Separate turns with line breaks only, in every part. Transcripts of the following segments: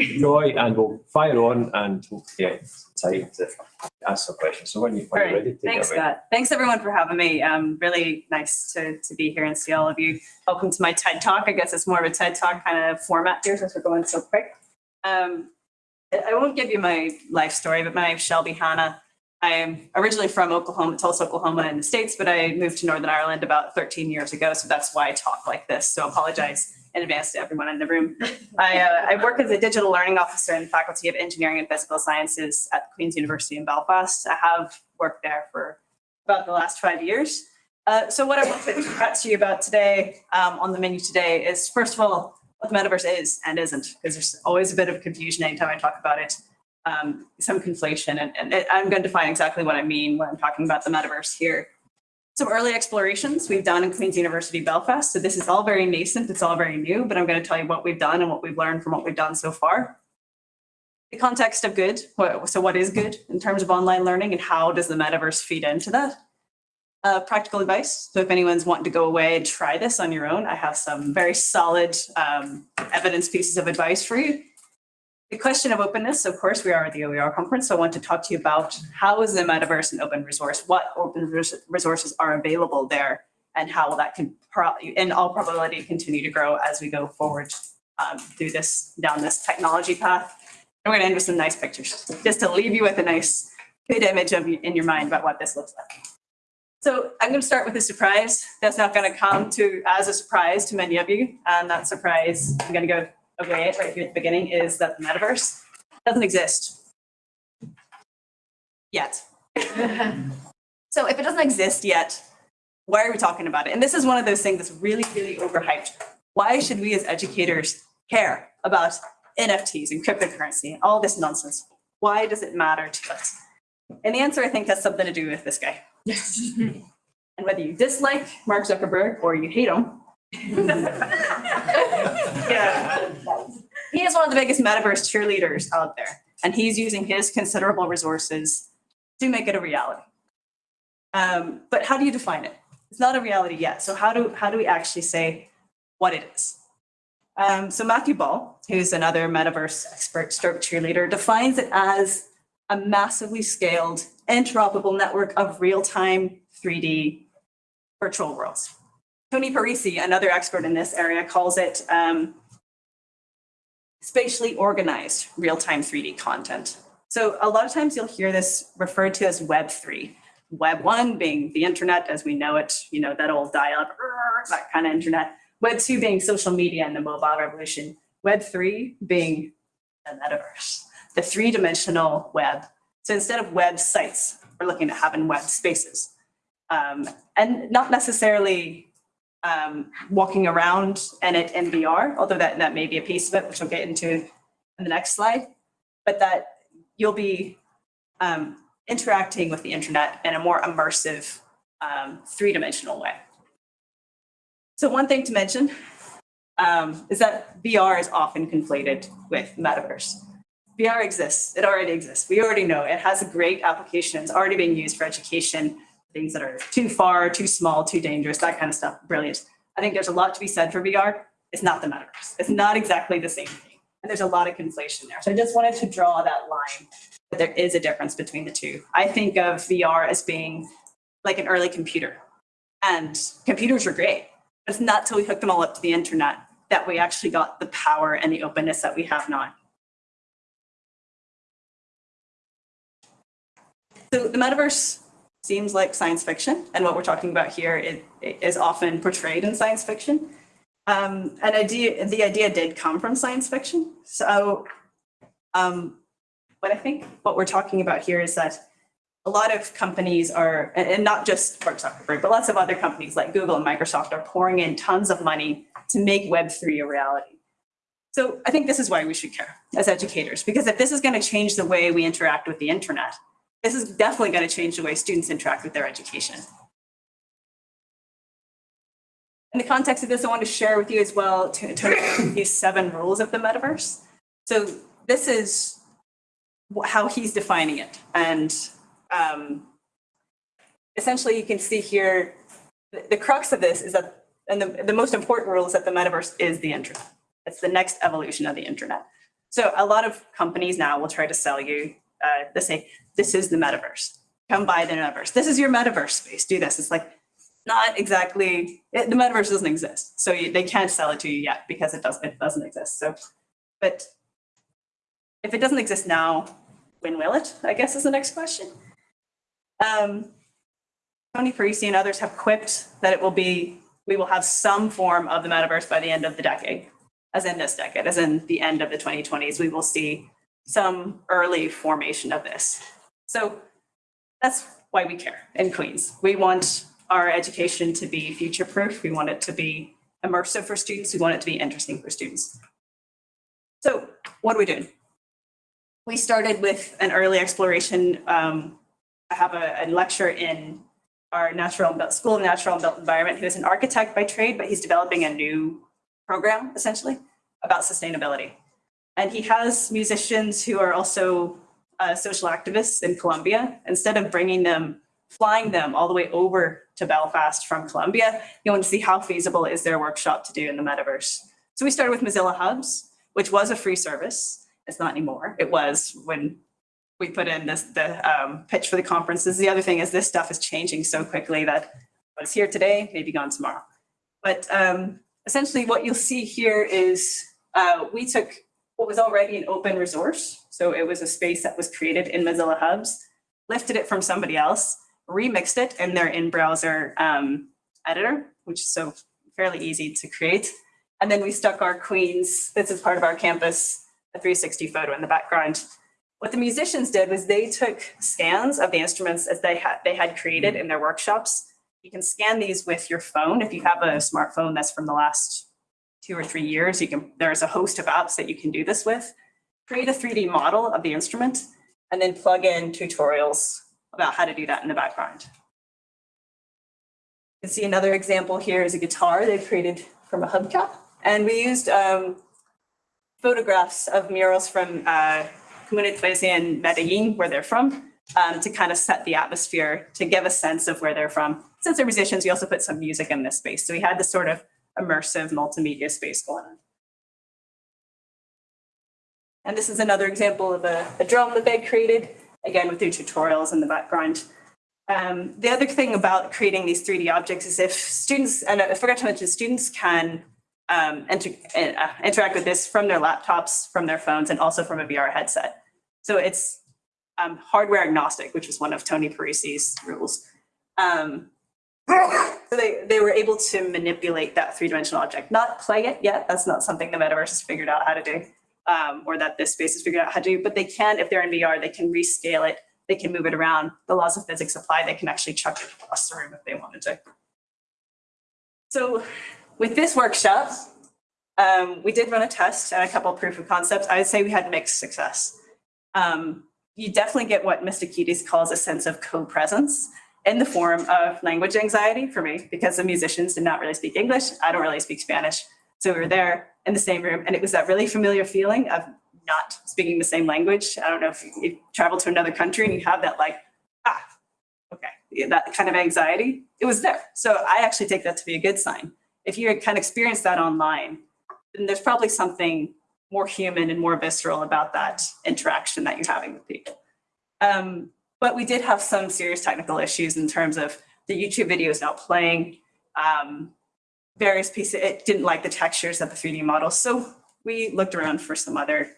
Joy, and we'll fire on and hopefully get time to ask some questions. So when you, when
All
you're
right,
ready,
thanks. Scott. Thanks, everyone, for having me. Um, really nice to, to be here and see all of you. Welcome to my TED Talk. I guess it's more of a TED Talk kind of format here since we're going so quick. Um, I won't give you my life story, but my name's Shelby Hanna. I am originally from Oklahoma, Tulsa, Oklahoma in the States, but I moved to Northern Ireland about 13 years ago. So that's why I talk like this. So apologize in advance to everyone in the room. I, uh, I work as a digital learning officer in the Faculty of Engineering and Physical Sciences at Queen's University in Belfast. I have worked there for about the last five years. Uh, so what I want to chat to you about today um, on the menu today is, first of all, what the metaverse is and isn't, because there's always a bit of confusion anytime I talk about it, um, some conflation, and, and I'm going to define exactly what I mean when I'm talking about the metaverse here. Some early explorations we've done in Queen's University Belfast. So this is all very nascent, it's all very new, but I'm going to tell you what we've done and what we've learned from what we've done so far. The context of good, so what is good in terms of online learning and how does the metaverse feed into that? Uh, practical advice. So if anyone's wanting to go away and try this on your own, I have some very solid um, evidence pieces of advice for you. The question of openness, of course, we are at the OER conference, so I want to talk to you about how is the metaverse an open resource? What open resources are available there? And how that can, in all probability, continue to grow as we go forward um, through this, down this technology path? And we're gonna end with some nice pictures, just to leave you with a nice, good image of in your mind about what this looks like. So I'm going to start with a surprise. That's not going to come to as a surprise to many of you. And that surprise, I'm going to go away it right here at the beginning, is that the metaverse doesn't exist yet. so if it doesn't exist yet, why are we talking about it? And this is one of those things that's really, really overhyped. Why should we as educators care about NFTs and cryptocurrency and all this nonsense? Why does it matter to us? And the answer, I think, has something to do with this guy. Yes. And whether you dislike Mark Zuckerberg or you hate him, yeah, he is one of the biggest metaverse cheerleaders out there, and he's using his considerable resources to make it a reality. Um, but how do you define it? It's not a reality yet. So how do how do we actually say what it is? Um, so Matthew Ball, who's another metaverse expert, stroke cheerleader, defines it as a massively scaled interoperable network of real-time 3D virtual worlds. Tony Parisi, another expert in this area, calls it um, spatially organized real-time 3D content. So a lot of times you'll hear this referred to as Web3. Web 1 being the internet as we know it, you know, that old dial-up, that kind of internet. Web 2 being social media and the mobile revolution. Web 3 being the metaverse, the three-dimensional web. So instead of websites, we're looking at having web spaces. Um, and not necessarily um, walking around and it in VR, although that, that may be a piece of it, which we'll get into in the next slide, but that you'll be um, interacting with the internet in a more immersive um, three-dimensional way. So one thing to mention um, is that VR is often conflated with metaverse. VR exists, it already exists. We already know it has a great application. It's already being used for education, things that are too far, too small, too dangerous, that kind of stuff. Brilliant. I think there's a lot to be said for VR. It's not the metaverse. It's not exactly the same thing. And there's a lot of conflation there. So I just wanted to draw that line that there is a difference between the two. I think of VR as being like an early computer. And computers were great, but it's not till we hooked them all up to the internet that we actually got the power and the openness that we have now. So the metaverse seems like science fiction, and what we're talking about here is, is often portrayed in science fiction. Um, an idea, the idea did come from science fiction. So, um, but I think what we're talking about here is that a lot of companies are, and and not just Mark Zuckerberg, but lots of other companies like Google and Microsoft are pouring in tons of money to make Web3 a reality. So I think this is why we should care as educators, because if this is going to change the way we interact with the internet, this is definitely going to change the way students interact with their education. In the context of this, I want to share with you as well to, these seven rules of the metaverse. So this is how he's defining it. And um, essentially you can see here, the, the crux of this is that, and the, the most important rule is that the metaverse is the internet. It's the next evolution of the internet. So a lot of companies now will try to sell you, uh, say, this is the metaverse. Come buy the metaverse. This is your metaverse space. Do this. It's like not exactly, it, the metaverse doesn't exist. So you, they can't sell it to you yet because it doesn't, it doesn't exist. So, but if it doesn't exist now, when will it? I guess is the next question. Um, Tony Parisi and others have quipped that it will be, we will have some form of the metaverse by the end of the decade, as in this decade, as in the end of the 2020s, we will see some early formation of this. So that's why we care in Queens. We want our education to be future-proof. We want it to be immersive for students. We want it to be interesting for students. So what are we doing? We started with an early exploration. Um, I have a, a lecture in our natural and built, School of Natural and Built Environment. He was an architect by trade, but he's developing a new program essentially about sustainability. And he has musicians who are also uh, social activists in Colombia. Instead of bringing them, flying them all the way over to Belfast from Colombia, you want to see how feasible is their workshop to do in the metaverse. So we started with Mozilla Hubs, which was a free service. It's not anymore. It was when we put in this the um, pitch for the conferences. The other thing is this stuff is changing so quickly that what's here today may be gone tomorrow. But um, essentially what you'll see here is uh, we took what was already an open resource. So it was a space that was created in Mozilla Hubs, lifted it from somebody else, remixed it in their in-browser um, editor, which is so fairly easy to create. And then we stuck our Queens, this is part of our campus, a 360 photo in the background. What the musicians did was they took scans of the instruments as they had, they had created in their workshops. You can scan these with your phone. If you have a smartphone that's from the last two or three years, you can, there's a host of apps that you can do this with. Create a 3D model of the instrument and then plug in tutorials about how to do that in the background. You can see another example here is a guitar they've created from a hubcap. And we used um, photographs of murals from uh, Comuna Iglesia in Medellin, where they're from, um, to kind of set the atmosphere, to give a sense of where they're from. Since they're musicians, we also put some music in this space. So we had this sort of immersive multimedia space going on. And this is another example of a, a drum that they created, again with their tutorials in the background. Um, the other thing about creating these 3D objects is if students, and I forgot to mention, students can um, inter uh, interact with this from their laptops, from their phones, and also from a VR headset. So it's um, hardware agnostic, which is one of Tony Parisi's rules. Um, so they, they were able to manipulate that three-dimensional object, not play it yet. That's not something the metaverse has figured out how to do, um, or that this space has figured out how to do, but they can, if they're in VR, they can rescale it, they can move it around. The laws of physics apply, they can actually chuck it across the room if they wanted to. So with this workshop, um, we did run a test and a couple of proof of concepts. I would say we had mixed success. Um, you definitely get what Mistakidis calls a sense of co-presence in the form of language anxiety for me, because the musicians did not really speak English. I don't really speak Spanish. So we were there in the same room and it was that really familiar feeling of not speaking the same language. I don't know if you travel to another country and you have that like, ah, okay, that kind of anxiety. It was there. So I actually take that to be a good sign. If you kind of experience that online, then there's probably something more human and more visceral about that interaction that you're having with people. Um, but we did have some serious technical issues in terms of the YouTube video is not playing, um, various pieces, it didn't like the textures of the 3D model. So we looked around for some other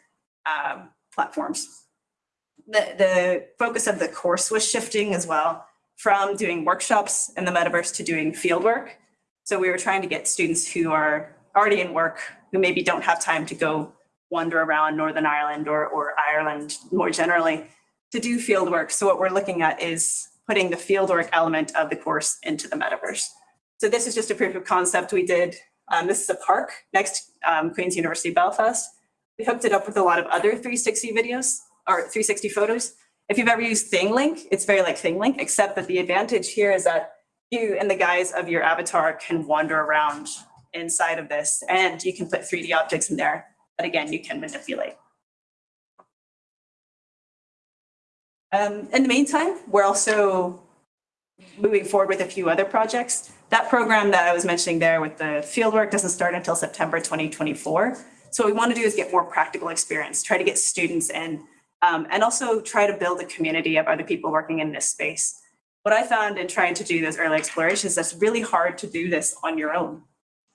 um, platforms. The, the focus of the course was shifting as well from doing workshops in the metaverse to doing field work. So we were trying to get students who are already in work, who maybe don't have time to go wander around Northern Ireland or, or Ireland more generally, to do field work. So what we're looking at is putting the field work element of the course into the metaverse. So this is just a proof of concept we did. Um, this is a park next um, Queen's University Belfast. We hooked it up with a lot of other 360 videos or 360 photos. If you've ever used ThingLink, it's very like ThingLink, except that the advantage here is that you and the guise of your avatar can wander around inside of this and you can put 3D objects in there that again, you can manipulate. Um, in the meantime, we're also moving forward with a few other projects. That program that I was mentioning there with the fieldwork doesn't start until September 2024. So what we want to do is get more practical experience, try to get students in, um, and also try to build a community of other people working in this space. What I found in trying to do those early explorations, that's really hard to do this on your own.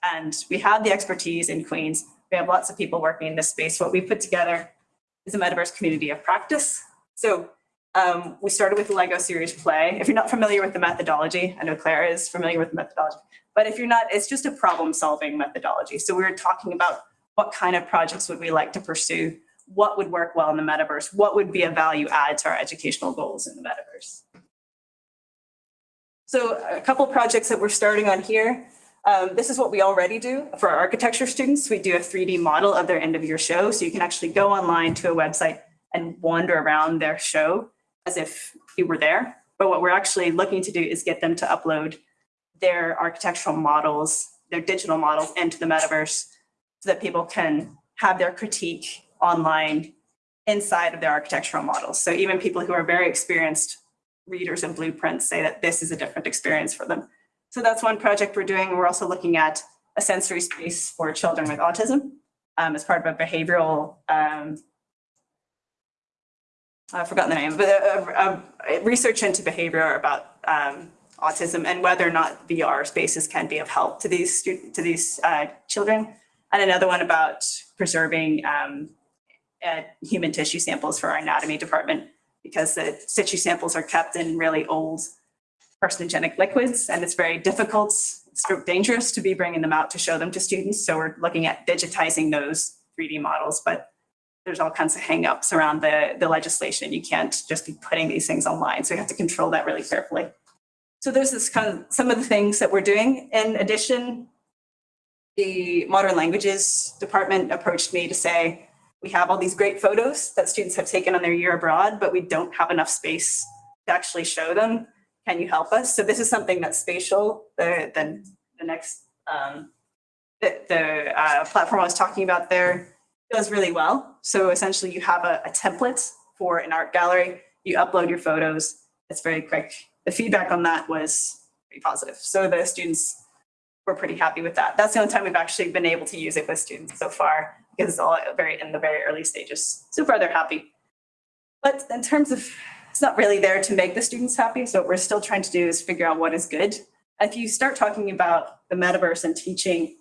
And we have the expertise in Queens. We have lots of people working in this space. What we put together is a metaverse community of practice. So um, we started with the Lego Serious Play. If you're not familiar with the methodology, I know Claire is familiar with the methodology, but if you're not, it's just a problem solving methodology. So we were talking about what kind of projects would we like to pursue? What would work well in the metaverse? What would be a value add to our educational goals in the metaverse? So a couple projects that we're starting on here. Um, this is what we already do for our architecture students. We do a 3D model of their end of year show. So you can actually go online to a website and wander around their show as if you were there. But what we're actually looking to do is get them to upload their architectural models, their digital models into the metaverse so that people can have their critique online inside of their architectural models. So even people who are very experienced readers of blueprints say that this is a different experience for them. So that's one project we're doing. We're also looking at a sensory space for children with autism um, as part of a behavioral, um, I've forgotten the name, but a, a- a research into behavior about um, autism and whether or not VR spaces can be of help to these student, to these uh, children. And another one about preserving um, uh, human tissue samples for our anatomy department because the tissue samples are kept in really old carcinogenic liquids and it's very difficult, it's dangerous to be bringing them out to show them to students. So we're looking at digitizing those 3D models, but there's all kinds of hangups around the, the legislation. You can't just be putting these things online. So you have to control that really carefully. So there's this kind of, some of the things that we're doing. In addition, the modern languages department approached me to say, we have all these great photos that students have taken on their year abroad, but we don't have enough space to actually show them. Can you help us? So this is something that Spatial, the, the, the next, um, the, the uh, platform I was talking about there does really well. So essentially you have a, a template for an art gallery, you upload your photos, it's very quick. The feedback on that was pretty positive. So the students were pretty happy with that. That's the only time we've actually been able to use it with students so far because it's all very in the very early stages. So far, they're happy. But in terms of, it's not really there to make the students happy. So what we're still trying to do is figure out what is good. If you start talking about the metaverse and teaching,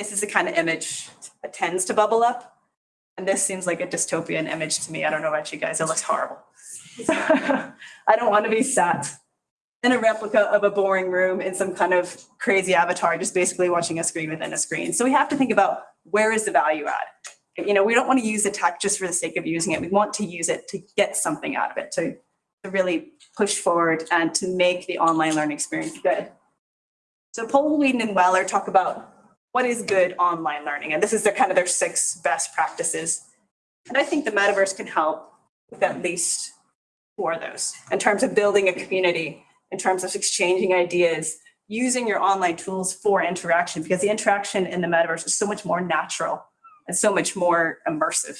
this is the kind of image that tends to bubble up. And this seems like a dystopian image to me. I don't know about you guys, it looks horrible. I don't want to be sat in a replica of a boring room in some kind of crazy avatar, just basically watching a screen within a screen. So we have to think about where is the value add? You know, we don't want to use the tech just for the sake of using it. We want to use it to get something out of it, to, to really push forward and to make the online learning experience good. So Paul, Whedon, and Weller talk about what is good online learning, and this is their kind of their six best practices. And I think the metaverse can help with at least four of those in terms of building a community, in terms of exchanging ideas, using your online tools for interaction because the interaction in the metaverse is so much more natural and so much more immersive.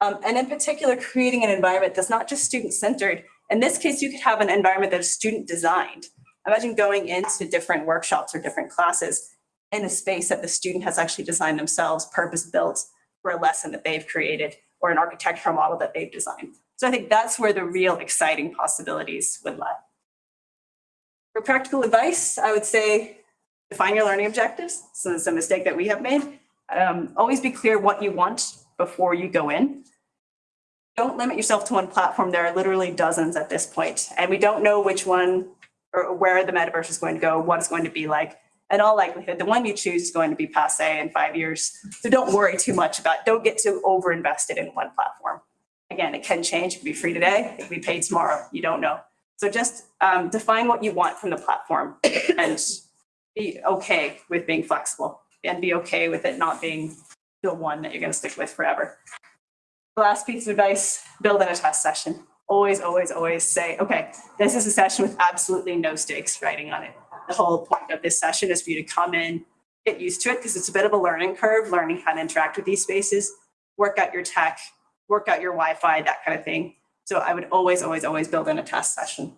Um, and in particular, creating an environment that's not just student-centered. In this case, you could have an environment that is student-designed. Imagine going into different workshops or different classes in a space that the student has actually designed themselves, purpose-built for a lesson that they've created or an architectural model that they've designed. So I think that's where the real exciting possibilities would lie. For practical advice, I would say define your learning objectives. So it's a mistake that we have made. Um, always be clear what you want before you go in. Don't limit yourself to one platform. There are literally dozens at this point, and we don't know which one or where the metaverse is going to go, what it's going to be like. In all likelihood, the one you choose is going to be passe in five years. So don't worry too much about, don't get too over invested in one platform. Again, it can change, it can be free today, it can be paid tomorrow, you don't know. So just um, define what you want from the platform and be okay with being flexible and be okay with it not being the one that you're going to stick with forever. The last piece of advice, build in a test session. Always, always, always say, okay, this is a session with absolutely no stakes writing on it. The whole point of this session is for you to come in, get used to it because it's a bit of a learning curve, learning how to interact with these spaces, work out your tech, work out your Wi-Fi, that kind of thing. So I would always, always, always build in a test session.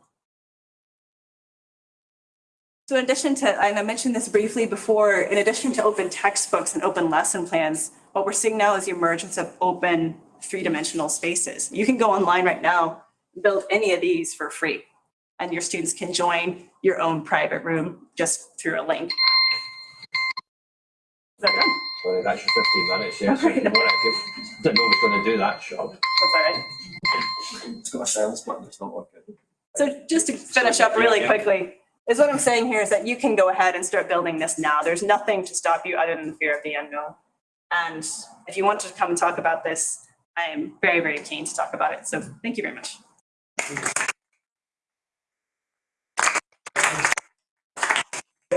So in addition to, and I mentioned this briefly before, in addition to open textbooks and open lesson plans, what we're seeing now is the emergence of open three-dimensional spaces. You can go online right now, build any of these for free. And your students can join your own private room just through a link. Is that done?
So that's your fifteen minutes, yeah. So
Right.
give- Didn't know was gonna do that shot.
That's all right.
It's got a silence button, it's not working.
So just to finish up really
Yeah, yeah.
quickly, is what I'm saying here is that you can go ahead and start building this now. There's nothing to stop you other than the fear of the unknown. And if you want to come and talk about this, I am very, very keen to talk about it. So thank you very much.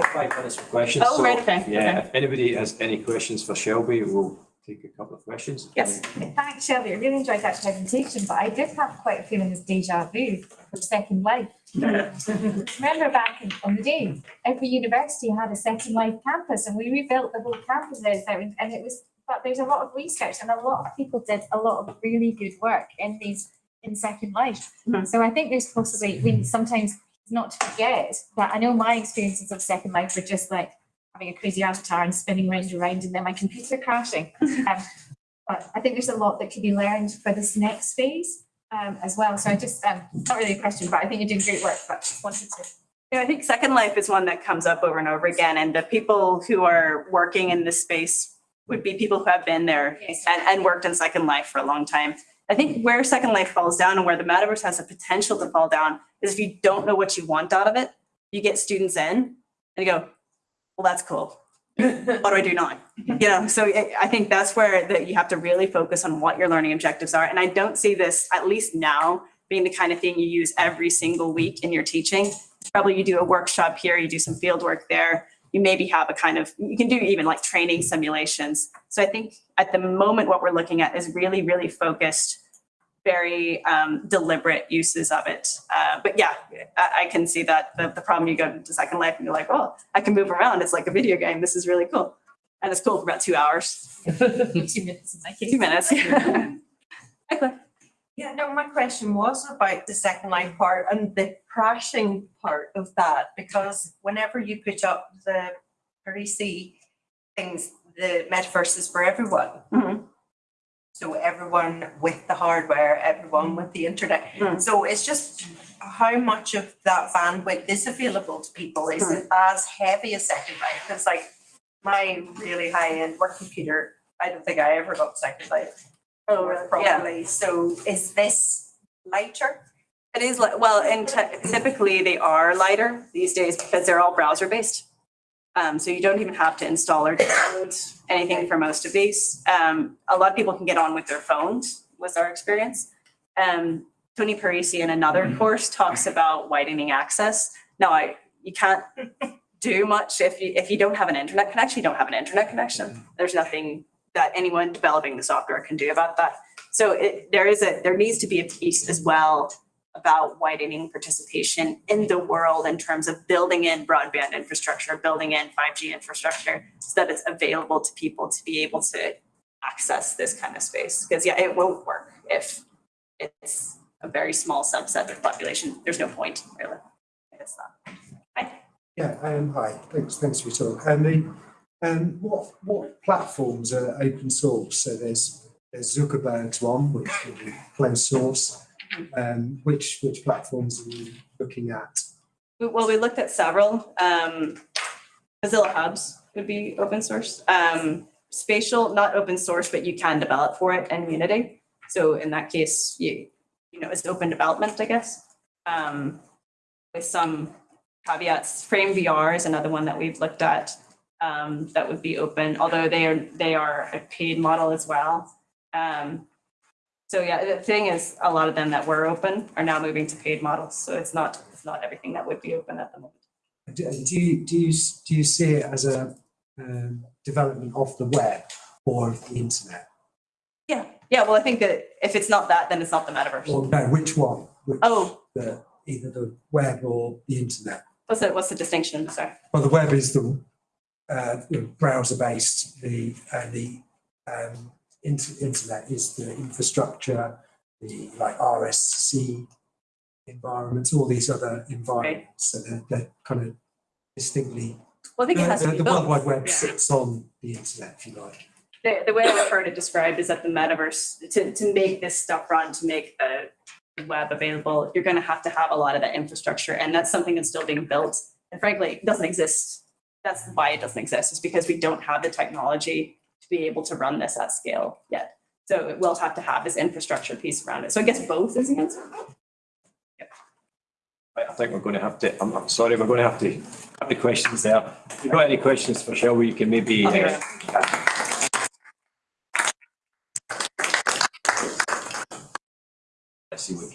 Five minutes for questions.
Oh,
so,
right, okay,
Yeah,
okay.
if anybody has any questions for Shelby, we'll take a couple of questions.
Yes.
Thanks, Shelby. I really enjoyed that presentation, but I did have quite a feeling of deja vu from Second Life. Remember back in, on the day, every university had a Second Life campus and we rebuilt the whole campuses and and it was, but there's a lot of research and a lot of people did a lot of really good work in these, in Second Life.
Mhm.
So I think there's possibly, we sometimes not to forget that I know my experiences of Second Life were just like having a crazy avatar and spinning round and round and then my computer crashing. Um, but I think there's a lot that could be learned for this next phase um, as well. So I just, um, not really a question, but I think you're doing great work, but just wanted to.
Yeah, I think Second Life is one that comes up over and over again. And the people who are working in this space would be people who have been there
Yes.
and, and worked in Second Life for a long time. I think where Second Life falls down and where the metaverse has the potential to fall down is if you don't know what you want out of it, you get students in and you go, well, that's cool. What do I do now? You know, so I, I think that's where that you have to really focus on what your learning objectives are. And I don't see this, at least now, being the kind of thing you use every single week in your teaching. Probably you do a workshop here, you do some field work there. You maybe have a kind of, you can do even like training simulations. So I think at the moment, what we're looking at is really, really focused, very um, deliberate uses of it. Uh, but yeah, I, I can see that the, the problem you go to Second Life and you're like, oh, I can move around. It's like a video game. This is really cool. And it's cool for about two hours,
Two minutes in my case.
two minutes. Hi,
Yeah, no, my question was about the second Life part and the crashing part of that, because whenever you put up the Parisi things, the metaverse is for everyone.
Mhm.
So everyone with the hardware, everyone with the internet.
Mm.
So it's just how much of that bandwidth is available to people? Is it as heavy as second life? Because like my really high-end work computer, I don't think I ever got second life.
Oh, really? Yeah.
So is this lighter?
It is like, well, and typically they are lighter these days because they're all browser based. Um, so you don't even have to install or download anything for most of these. Um, a lot of people can get on with their phones, was our experience. Um, Tony Parisi in another course talks about widening access. Now, I, you can't do much if you, if you don't have an internet connection, you don't have an internet connection. There's nothing that anyone developing the software can do about that. So it, there is a, there needs to be a piece as well about widening participation in the world in terms of building in broadband infrastructure, building in 5G infrastructure so that it's available to people to be able to access this kind of space. Because yeah, it won't work if it's a very small subset of the population. There's no point really. It's not. Hi.
Yeah, hi, thanks, thanks for your talk. And the, um, what, what platforms are open source? So there's, there's Zuckerberg's one, which is closed source. Um, which, which platforms are you looking at?
Well, we looked at several. Um, Mozilla Hubs would be open source. Um, Spatial, not open source, but you can develop for it in Unity. So in that case, you, you know, it's open development, I guess. Um, with some caveats. Frame VR is another one that we've looked at. Um, that would be open, although they are, they are a paid model as well. Um, so yeah, the thing is, a lot of them that were open are now moving to paid models. So it's not, it's not everything that would be open at the moment.
Do, do you, do you, do you see it as a, um, development of the web or of the internet?
Yeah, yeah, well, I think that if it's not that, then it's not the metaverse.
Or no, which one? Which,
Oh,
the, either the web or the internet?
what's the, what's the distinction, sorry?
Well, the web is the, uh, the browser-based, the, uh, the, um, inter- internet is the infrastructure, the like RSC environments, all these other environments. So they're, they're kind of distinctly.
Well, I think it has to
The-
be
The World Wide. Web
Yeah.
sits on the internet, if you like.
The, the way I've heard it described is that the metaverse, to, to make this stuff run, to make the web available, you're gonna have to have a lot of that infrastructure, and that's something that's still being built. And frankly, it doesn't exist. That's why it doesn't exist, is because we don't have the technology to be able to run this at scale yet. So it will have to have this infrastructure piece around it. So I guess both is the answer.
Right, I think we're going to have to, I'm, I'm sorry, we're going to have to have the questions there. If you've got any questions for Shelby, you can maybe. uh, Let's see what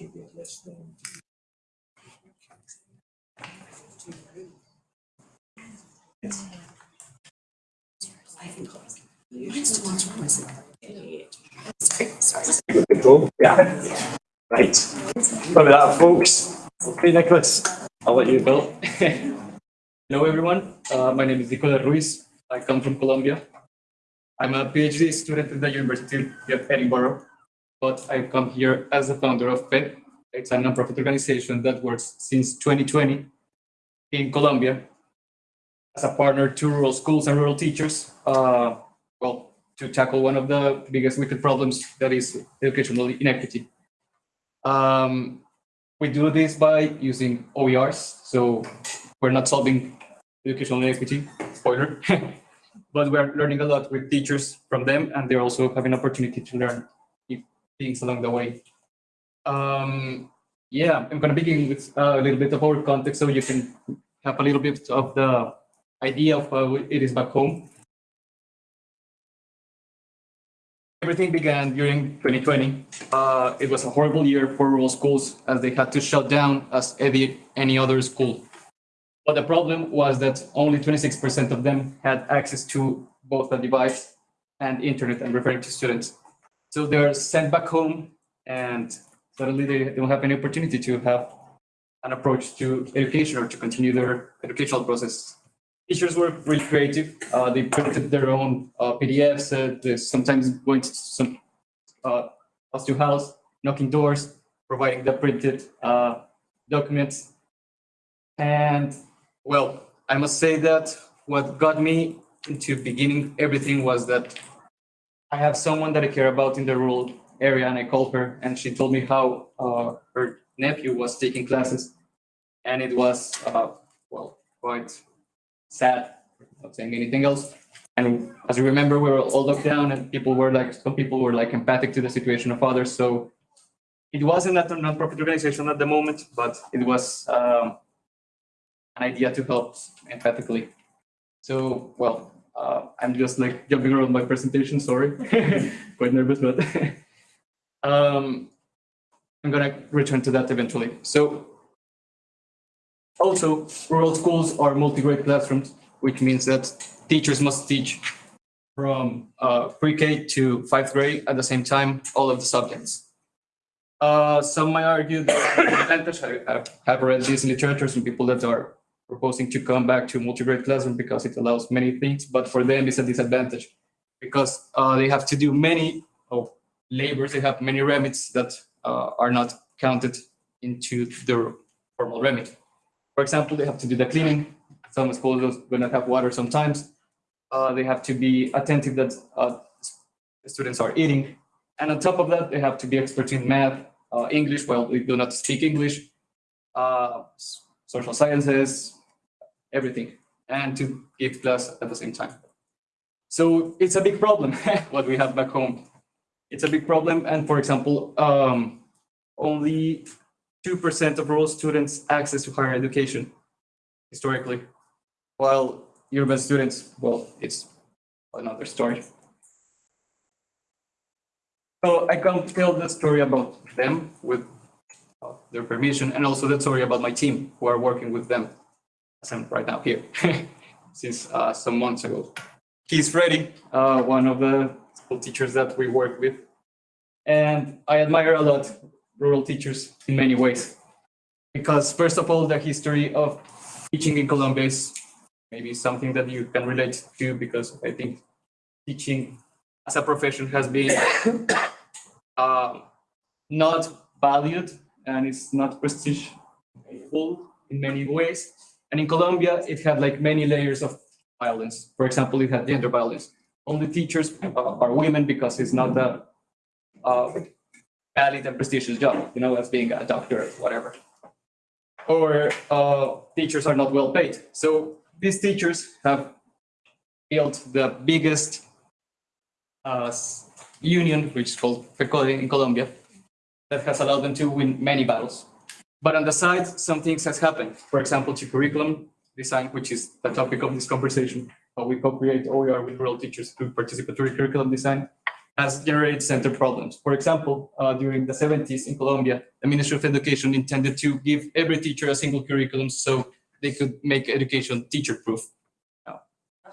we can get this thing. Yes. Go, yeah. Right. Sorry about that, folks. Okay, Nicholas, I'll let you go.
Hello, everyone. Uh, my name is Nicola Ruiz. I come from Colombia. I'm a PhD student at the University of Edinburgh, but I come here as the founder of PET. It's a nonprofit organization that works since 2020 in Colombia as a partner to rural schools and rural teachers. Uh, well, to tackle one of the biggest wicked problems that is educational inequity. Um, we do this by using OERs, so we're not solving educational inequity, spoiler, but we're learning a lot with teachers from them, and they're also having opportunity to learn things along the way. Um, yeah, I'm gonna begin with a little bit of our context, so you can have a little bit of the idea of how it is back home. Everything began during 2020. Uh, it was a horrible year for rural schools as they had to shut down as any, other school. But the problem was that only 26% of them had access to both a device and internet. I'm referring to students. So they're sent back home and suddenly they don't have any opportunity to have an approach to education or to continue their educational process. Teachers were really creative. Uh, they printed their own uh, PDFs. Uh, they sometimes went to some uh, house to house, knocking doors, providing the printed uh, documents. And well, I must say that what got me into beginning everything was that I have someone that I care about in the rural area, and I called her, and she told me how uh, her nephew was taking classes, and it was well quite sad. Not saying anything else. And as you remember, we were all locked down, and people were like, some people were like empathic to the situation of others. So it wasn't a non-profit organization at the moment, but it was um, an idea to help empathically. So, well, uh, I'm just like jumping around my presentation, sorry. Quite nervous, but um, I'm gonna return to that eventually. So also, rural schools are multi-grade classrooms, which means that teachers must teach from uh, pre-K to fifth grade at the same time, all of the subjects. Uh, some might argue that I have read these in literature, some people that are proposing to come back to multi-grade classroom because it allows many things, but for them it's a disadvantage because uh, they have to do many of labors, they have many remits that uh, are not counted into the formal remit. For example, they have to do the cleaning. Some schools will not have water sometimes. Uh, they have to be attentive that uh, students are eating. And on top of that, they have to be experts in math, uh, English, well, they do not speak English, uh, social sciences, everything, and to give class at the same time. So it's a big problem, what we have back home. It's a big problem. And for example, um, only 2% of rural students access to higher education historically, while urban students, well, it's another story. So I can tell the story about them with their permission and also the story about my team who are working with them as I'm right now here since uh, some months ago. He's Freddy, uh, one of the school teachers that we work with. And I admire a lot rural teachers in many ways. Because first of all, the history of teaching in Colombia is maybe something that you can relate to because I think teaching as a profession has been um, not valued and it's not prestigeful in many ways. And in Colombia, it had like many layers of violence. For example, it had gender violence. Only teachers uh, are women because it's not a uh, valid and prestigious job, you know, as being a doctor, whatever. Or uh, teachers are not well paid. So these teachers have built the biggest uh, union, which is called FECODE in Colombia, that has allowed them to win many battles. But on the side, some things has happened. For example, to curriculum design, which is the topic of this conversation, how we co-create OER with rural teachers through participatory curriculum design, has generated center problems. For example, uh, during the 70s in Colombia, the Ministry of Education intended to give every teacher a single curriculum so they could make education teacher-proof.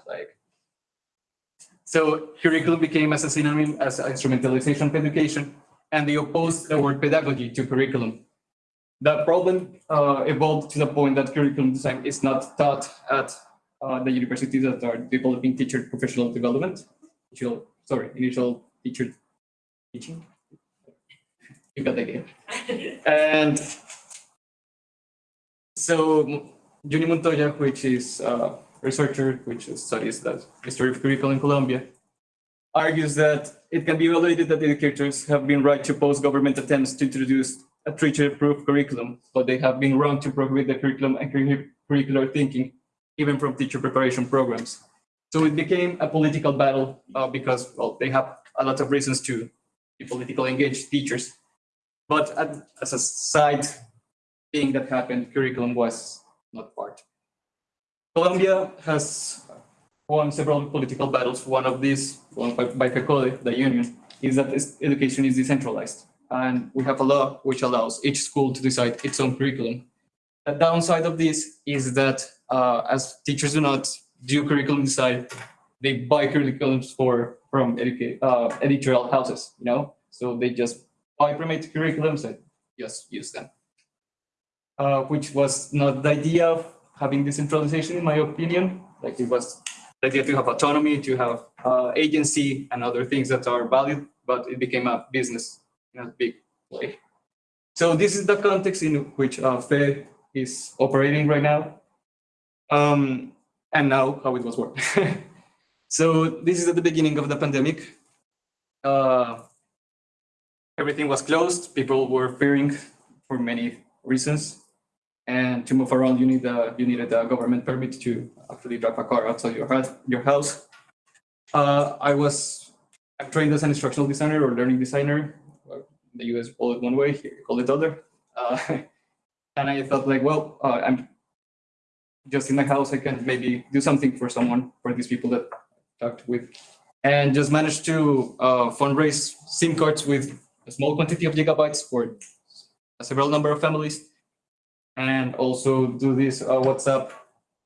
Like, so curriculum became as a synonym as instrumentalization of education, and they opposed the word pedagogy to curriculum. The problem uh, evolved to the point that curriculum design is not taught at uh, the universities that are developing teacher professional development. Initial, sorry, initial teacher teaching. You got the idea. And so Juny Montoya, which is a researcher which studies the history of curriculum in Colombia, argues that it can be evaluated that educators have been right to oppose government attempts to introduce a teacher-proof curriculum, but they have been wrong to prohibit the curriculum and curricular thinking, even from teacher preparation programs. So it became a political battle uh, because, well, they have a lot of reasons to be politically engaged teachers. But as a side thing that happened, curriculum was not part. Colombia has won several political battles. One of these, won by, by the union, is that education is decentralized. And we have a law which allows each school to decide its own curriculum. The downside of this is that uh, as teachers do not do curriculum design, they buy curriculums for from educa- uh, editorial houses, you know? So they just buy pre-made curriculums and just use them. Uh, which was not the idea of having decentralization, in my opinion. Like it was the idea to have autonomy, to have uh, agency and other things that are valid, but it became a business in a big way. So this is the context in which uh, is operating right now. Um, and now how it was working. so this is at the beginning of the pandemic. Uh, everything was closed. People were fearing for many reasons. And to move around, you need a, you needed a government permit to actually drive a car outside your house. Your house. Uh, I was I'm trained as an instructional designer or learning designer. The US call it one way, here you call it other. Uh, and I thought like, well, uh, I'm just in my house. I can maybe do something for someone, for these people that talked with, and just managed to uh, fundraise SIM cards with a small quantity of gigabytes for a several number of families and also do these uh, WhatsApp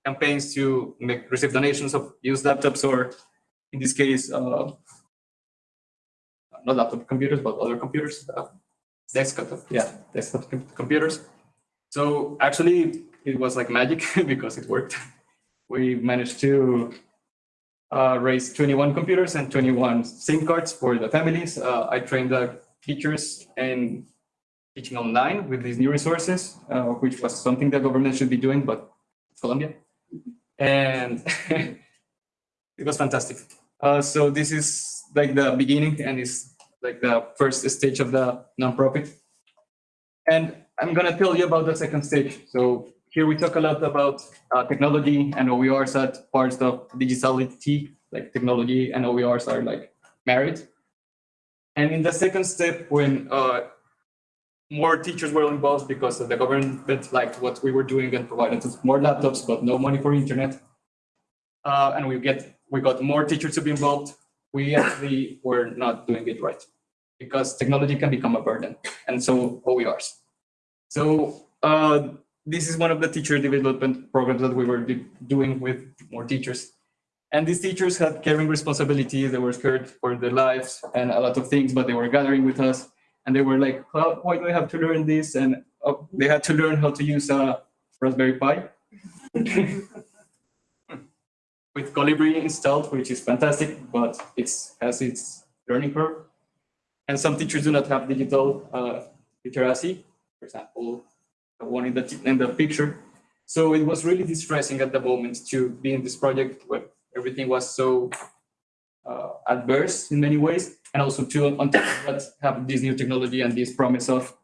campaigns to make receive donations of used laptops or in this case, uh, not laptop computers, but other computers, uh, desktop, yeah, desktop com- computers. So actually, it was like magic because it worked. We managed to uh, raise 21 computers and 21 SIM cards for the families. Uh, I trained the teachers in teaching online with these new resources, uh, which was something the government should be doing, but Colombia. And it was fantastic. Uh, so this is like the beginning and is like the first stage of the nonprofit. And I'm gonna tell you about the second stage. So here we talk a lot about uh, technology and OERs are parts of digitality, like technology and OERs are like married. And in the second step, when uh, more teachers were involved because the government liked what we were doing and provided us more laptops, but no money for internet. Uh, and we get we got more teachers to be involved. We actually were not doing it right because technology can become a burden, and so OERs. So uh, this is one of the teacher development programs that we were doing with more teachers. And these teachers had caring responsibility. They were scared for their lives and a lot of things, but they were gathering with us and they were like, why do I have to learn this? And uh, they had to learn how to use a Raspberry Pi with Kolibri installed, which is fantastic, but it has its learning curve. And some teachers do not have digital uh, literacy. For example, one in the, in the picture. So it was really distressing at the moment to be in this project where everything was so uh, adverse in many ways, and also to on top of that have this new technology and this promise of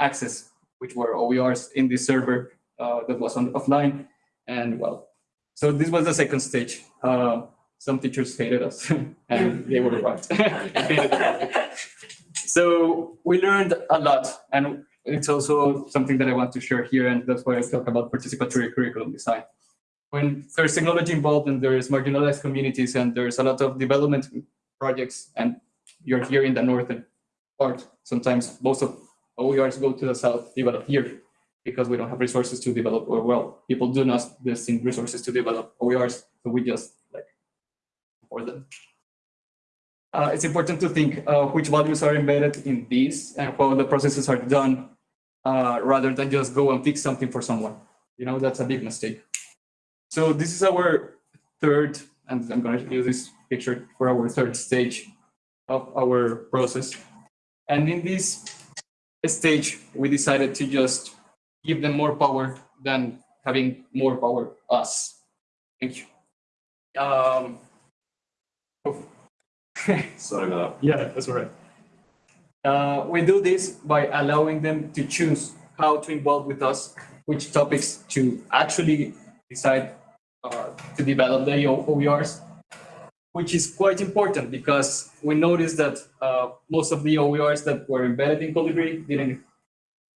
access, which were OERs in this server uh, that was on offline, and well, so this was the second stage. Uh, some teachers hated us, and they were right. so we learned a lot, and it's also something that I want to share here, and that's why I talk about participatory curriculum design. When there's technology involved and there's marginalized communities and there's a lot of development projects, and you're here in the northern part, sometimes most of OERs go to the south, develop here, because we don't have resources to develop, or well, people do not destined resources to develop OERs, so we just like for them. Uh, it's important to think uh, which values are embedded in these and how the processes are done uh, rather than just go and fix something for someone. You know, that's a big mistake. So this is our third, and I'm going to use this picture for our third stage of our process. And in this stage, we decided to just give them more power than having more power us. Thank you. Um,
Sorry about that.
yeah, that's all right. Uh, we do this by allowing them to choose how to involve with us, which topics to actually decide uh, to develop the OERs, which is quite important because we noticed that uh, most of the OERs that were embedded in Kolibri didn't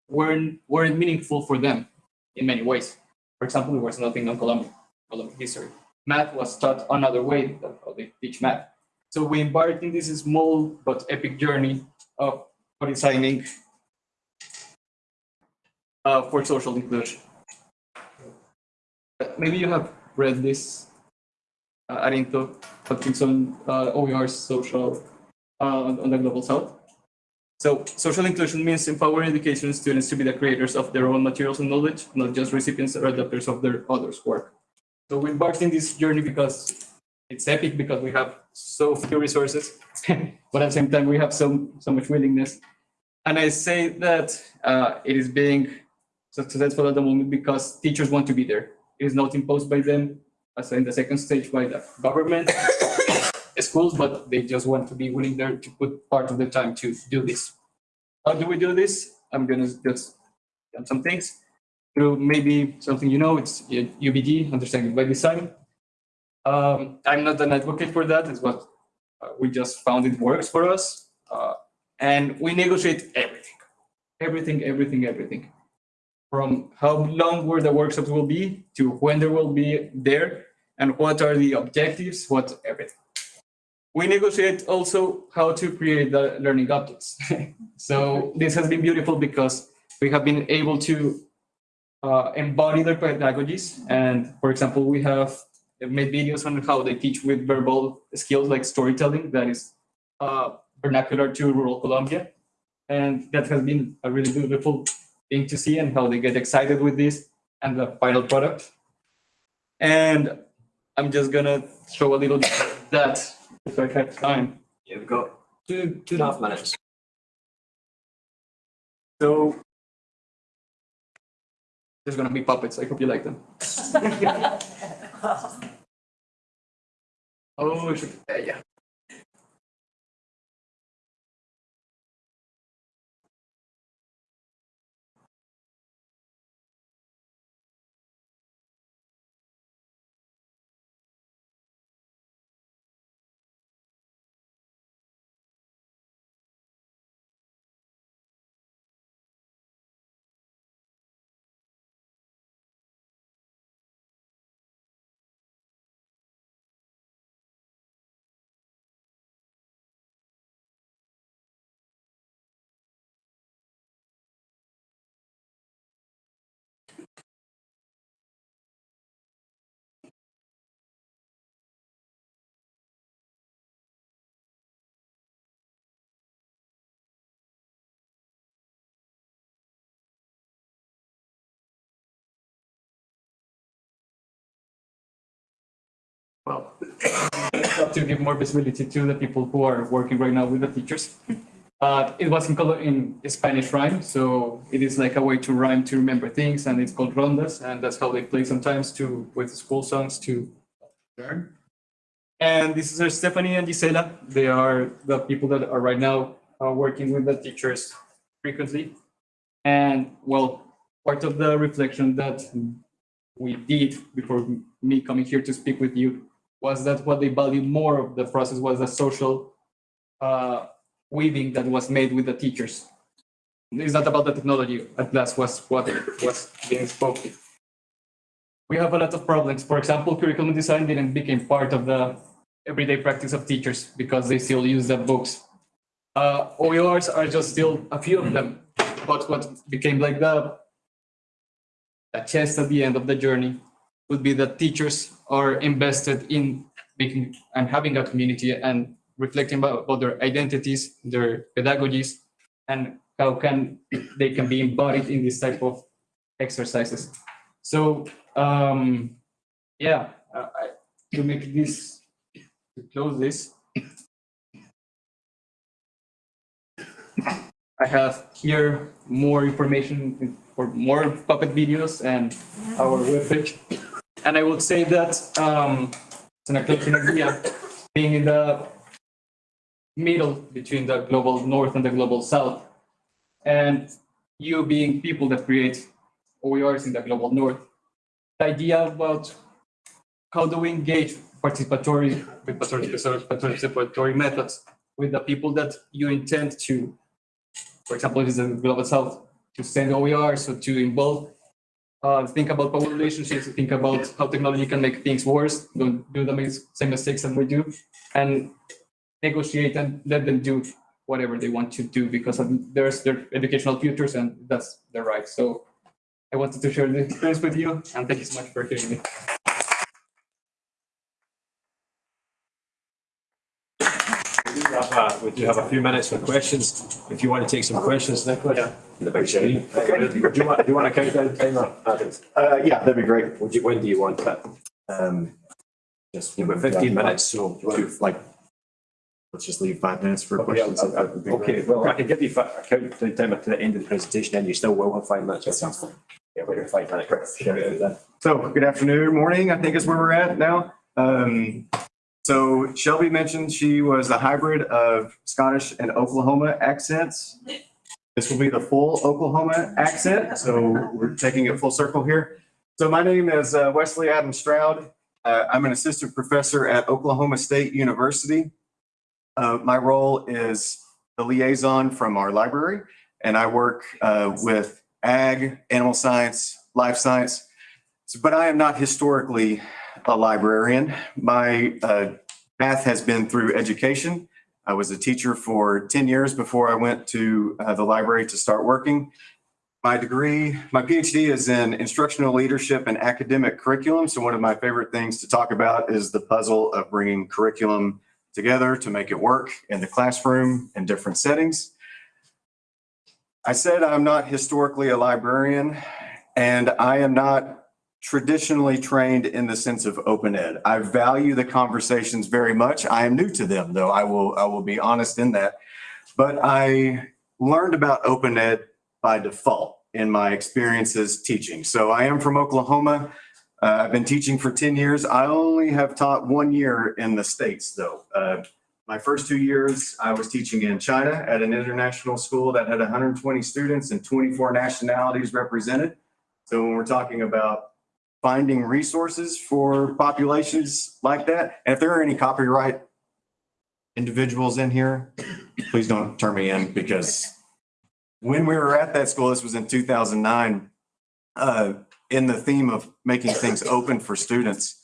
weren't weren't meaningful for them in many ways. For example, there was nothing on Colombian, Colombian history. Math was taught another way how they teach math. So we embarked in this small but epic journey of designing uh, for social inclusion. Uh, Maybe you have read this, uh, Arinto Hutchinson, uh, OER's social uh, on on the Global South. So social inclusion means empowering education students to be the creators of their own materials and knowledge, not just recipients or adapters of their others' work. So we embarked in this journey because it's epic because we have so few resources, but at the same time we have so so much willingness. And I say that uh, it is being successful at the moment because teachers want to be there. It is not imposed by them, as in the second stage by the government, schools, but they just want to be willing there to put part of the time to do this. How do we do this? I'm gonna just done some things through maybe something you know. It's UBD, understanding by design. Um, I'm not an advocate for that. It's what we just found it works for us. Uh, and we negotiate everything, everything, everything, everything. From how long where the workshops will be to when there will be there and what are the objectives, what everything. We negotiate also how to create the learning objects. so this has been beautiful because we have been able to uh, embody their pedagogies. And for example, we have made videos on how they teach with verbal skills like storytelling that is uh, vernacular to rural Colombia. And that has been a really beautiful thing to see and how they get excited with this and the final product. And I'm just gonna show a little bit of that if I have time.
Yeah, we've got two, two and a half minutes.
So there's gonna be puppets. I hope you like them. oh, I should, yeah, well, to give more visibility to the people who are working right now with the teachers. Uh, it was in color in Spanish rhyme, so it is like a way to rhyme to remember things, and it's called rondas, and that's how they play sometimes to with school songs to learn. And this is Stephanie and Gisela. They are the people that are right now uh, working with the teachers frequently. And well, part of the reflection that we did before me coming here to speak with you was that what they valued more of the process was the social uh, weaving that was made with the teachers. It's not about the technology, at last was what was being spoken. We have a lot of problems. For example, curriculum design didn't become part of the everyday practice of teachers because they still use the books. Uh, OERs are just still a few of them, but what became like the a chest at the end of the journey would be that teachers are invested in making and having a community and reflecting about, about their identities, their pedagogies, and how can they can be embodied in this type of exercises. So um, yeah, I, to make this to close this. I have here more information for more puppet videos and our webpage. And I would say that um, it's an closing idea, being in the middle between the global north and the global south, and you being people that create OERs in the global north. The idea about how do we engage participatory participatory participatory methods with the people that you intend to, for example, if it's the global south, to send OER, so to involve, uh, think about power relationships, think about how technology can make things worse, don't do the same mistakes that we do, and negotiate and let them do whatever they want to do because there's their educational futures and that's their right. So I wanted to share the experience with you and thank you so much for hearing me.
We do have a- We do have a few minutes for questions. If you want to take some questions, Nicholas. Yeah. The big screen. Do you want, do you want to count down timer?
Uh, yeah, that'd be great.
Would you, when do you want that?
Um, just.
You've got fifteen minutes, so.
Do, like, let's just leave five minutes for
Okay,
questions.
I'll- I'll- Okay, well, I can give you fi- a count the timer to the end of the presentation, and you still will have five minutes. That sounds fine. Yeah, we're five minutes. Share it.
So, good afternoon, morning, I think is where we're at now. Um, so Shelby mentioned she was a hybrid of Scottish and Oklahoma accents. This will be the full Oklahoma accent, so we're taking it full circle here. So my name is uh, Wesley Adam Stroud. Uh, I'm an assistant professor at Oklahoma State University. Uh, my role is the liaison from our library, and I work uh, with ag, animal science, life science. But I am not historically a librarian. My uh, path has been through education. I was a teacher for 10 years before I went to uh, the library to start working. My degree, my PhD is in instructional leadership and academic curriculum. So one of my favorite things to talk about is the puzzle of bringing curriculum together to make it work in the classroom in different settings. I said I'm not historically a librarian and I am not traditionally trained in the sense of open ed. I value the conversations very much. I am new to them though. I will, I will be honest in that. But I learned about open ed by default in my experiences teaching. So I am from Oklahoma. Uh, I've been teaching for 10 years. I only have taught one year in the States though. Uh, my first two years, I was teaching in China at an international school that had 120 students and 24 nationalities represented. So when we're talking about finding resources for populations like that, and if there are any copyright individuals in here, please don't turn me in because when we were at that school, this was in 2009, uh, in the theme of making things open for students,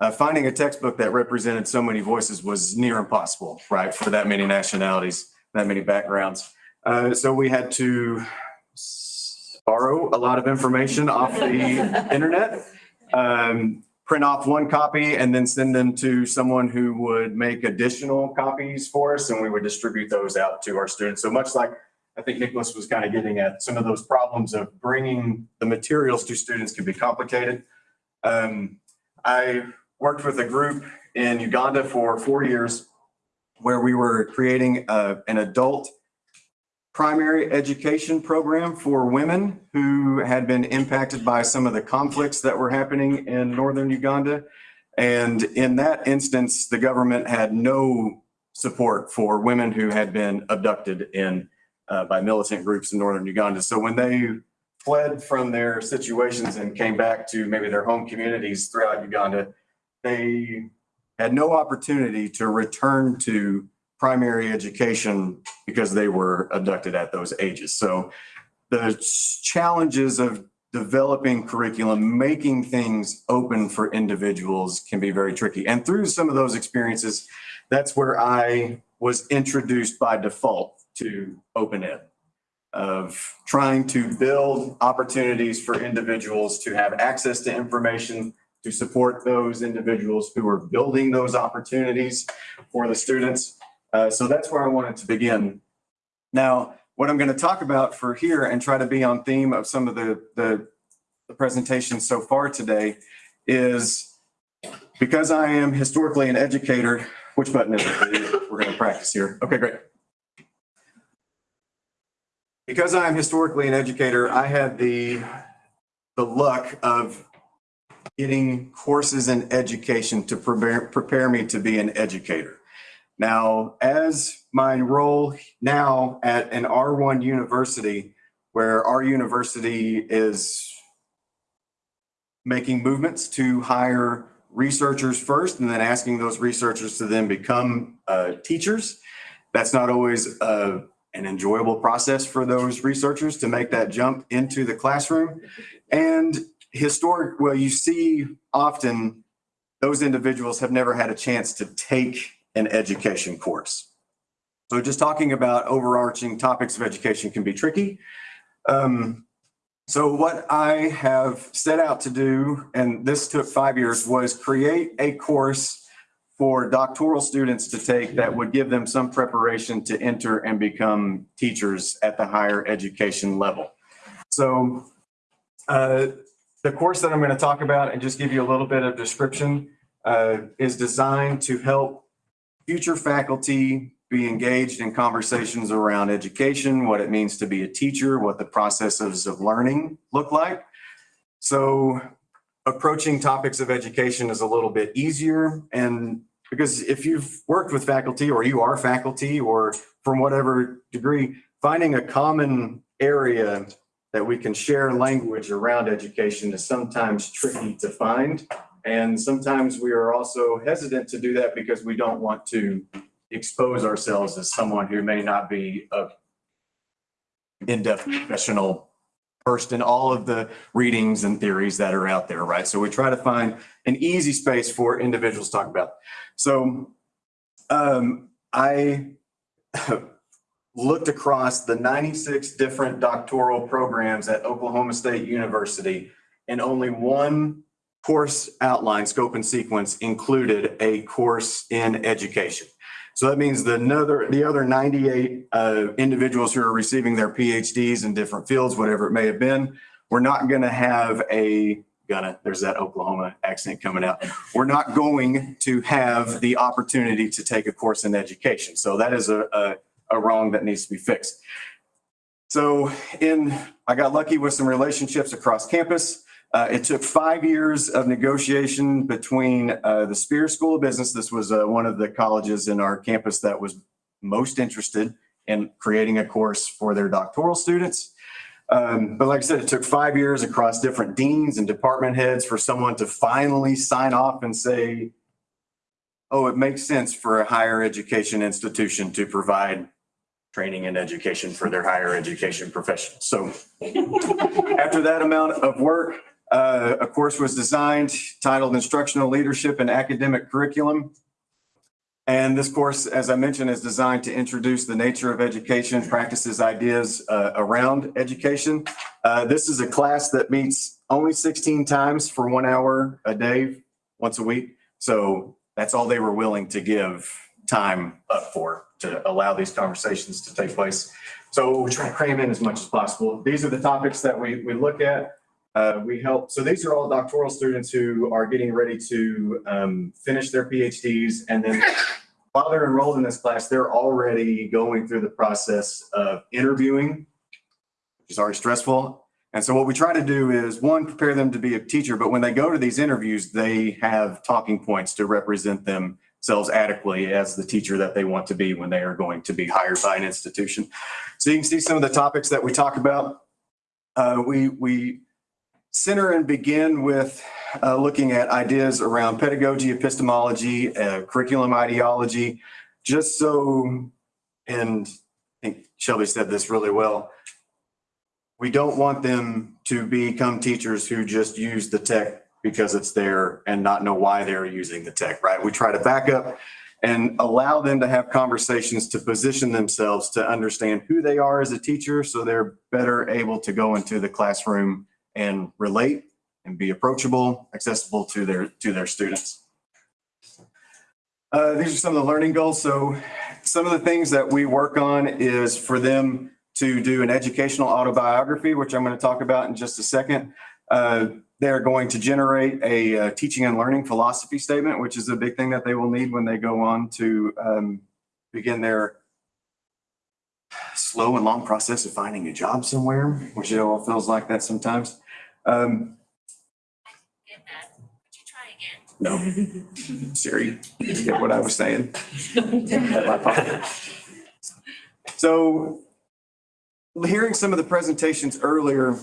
uh, finding a textbook that represented so many voices was near impossible, right, for that many nationalities, that many backgrounds. Uh, so we had to borrow a lot of information off the internet, um, print off one copy and then send them to someone who would make additional copies for us and we would distribute those out to our students. So much like I think Nicholas was kind of getting at, some of those problems of bringing the materials to students can be complicated. Um, I worked with a group in Uganda for four years where we were creating uh, an adult primary education program for women who had been impacted by some of the conflicts that were happening in northern Uganda. And in that instance, the government had no support for women who had been abducted in, uh, by militant groups in northern Uganda. So when they fled from their situations and came back to maybe their home communities throughout Uganda, they had no opportunity to return to primary education because they were abducted at those ages. So the challenges of developing curriculum, making things open for individuals can be very tricky. And through some of those experiences, that's where I was introduced by default to open ed of trying to build opportunities for individuals to have access to information, to support those individuals who are building those opportunities for the students. Uh, so that's where I wanted to begin. Now, what I'm going to talk about for here and try to be on theme of some of the, the, the presentations so far today is because I am historically an educator, which button is it? We're going to practice here. Okay, great. Because I am historically an educator, I had the, the luck of getting courses in education to prepare, prepare me to be an educator. Now, as my role now at an R1 university, where our university is making movements to hire researchers first and then asking those researchers to then become uh, teachers. That's not always uh, an enjoyable process for those researchers to make that jump into the classroom. And historic, well, you see often those individuals have never had a chance to take an education course. So just talking about overarching topics of education can be tricky. Um, so what I have set out to do, and this took five years, was create a course for doctoral students to take that would give them some preparation to enter and become teachers at the higher education level. So uh, the course that I'm going to talk about and just give you a little bit of description uh, is designed to help future faculty be engaged in conversations around education, what it means to be a teacher, what the processes of learning look like. So approaching topics of education is a little bit easier. And because if you've worked with faculty or you are faculty or from whatever degree, finding a common area that we can share language around education is sometimes tricky to find. And sometimes we are also hesitant to do that because we don't want to expose ourselves as someone who may not be a in-depth professional versed in all of the readings and theories that are out there, right? So we try to find an easy space for individuals to talk about. So um, I looked across the 96 different doctoral programs at Oklahoma State University and only one course outline, scope and sequence included a course in education. So that means the another, the other 98 uh, individuals who are receiving their PhDs in different fields, whatever it may have been, we're not going to have a gonna, there's that Oklahoma accent coming out. We're not going to have the opportunity to take a course in education. So that is a, a, a wrong that needs to be fixed. So in, I got lucky with some relationships across campus. Uh, it took five years of negotiation between uh, the Spears School of Business. This was uh, one of the colleges in our campus that was most interested in creating a course for their doctoral students. Um, but like I said, it took five years across different deans and department heads for someone to finally sign off and say, oh, it makes sense for a higher education institution to provide training and education for their higher education professionals. So after that amount of work, uh, a course was designed titled Instructional Leadership and Academic Curriculum. And this course, as I mentioned, is designed to introduce the nature of education, practices, ideas uh, around education. Uh, this is a class that meets only 16 times for one hour a day, once a week. So that's all they were willing to give time up for to allow these conversations to take place. So we try to cram in as much as possible. These are the topics that we, we look at. Uh, we help, so these are all doctoral students who are getting ready to um, finish their PhDs and then while they're enrolled in this class, they're already going through the process of interviewing, which is already stressful. And so what we try to do is, one, prepare them to be a teacher, but when they go to these interviews, they have talking points to represent themselves adequately as the teacher that they want to be when they are going to be hired by an institution. So you can see some of the topics that we talk about. Uh, we, we center and begin with uh, looking at ideas around pedagogy, epistemology, uh, curriculum ideology, just so, and I think Shelby said this really well. We don't want them to become teachers who just use the tech because it's there and not know why they're using the tech, right? We try to back up and allow them to have conversations to position themselves to understand who they are as a teacher so they're better able to go into the classroom and relate and be approachable, accessible to their, to their students. Uh, these are some of the learning goals. So some of the things that we work on is for them to do an educational autobiography, which I'm going to talk about in just a second. Uh, they're going to generate a uh, teaching and learning philosophy statement, which is a big thing that they will need when they go on to um, begin their slow and long process of finding a job somewhere, which it all feels like that sometimes. Um,
Get that. Would you try again?
no, Siri, you get what I was saying. So hearing some of the presentations earlier,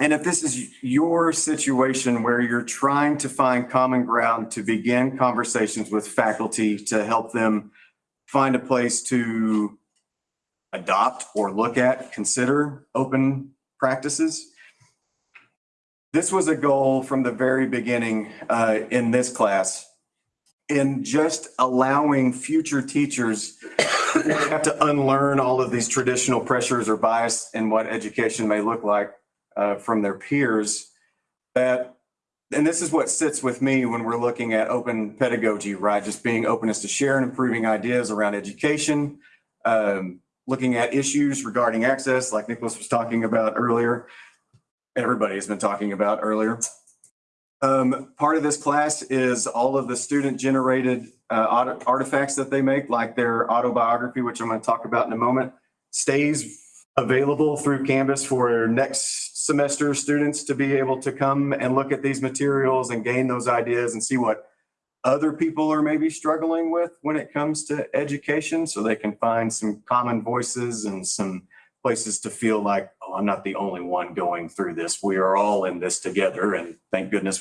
and if this is your situation where you're trying to find common ground to begin conversations with faculty to help them find a place to adopt or look at, consider open practices. This was a goal from the very beginning uh, in this class in just allowing future teachers have to unlearn all of these traditional pressures or bias in what education may look like uh, from their peers that and this is what sits with me when we're looking at open pedagogy, right? Just being openness to share and improving ideas around education, um, looking at issues regarding access, like Nicholas was talking about earlier. Everybody has been talking about earlier. Um, part of this class is all of the student generated uh, artifacts that they make, like their autobiography, which I'm going to talk about in a moment, stays available through Canvas for next semester students to be able to come and look at these materials and gain those ideas and see what other people are maybe struggling with when it comes to education so they can find some common voices and some places to feel like, oh, I'm not the only one going through this. We are all in this together. And thank goodness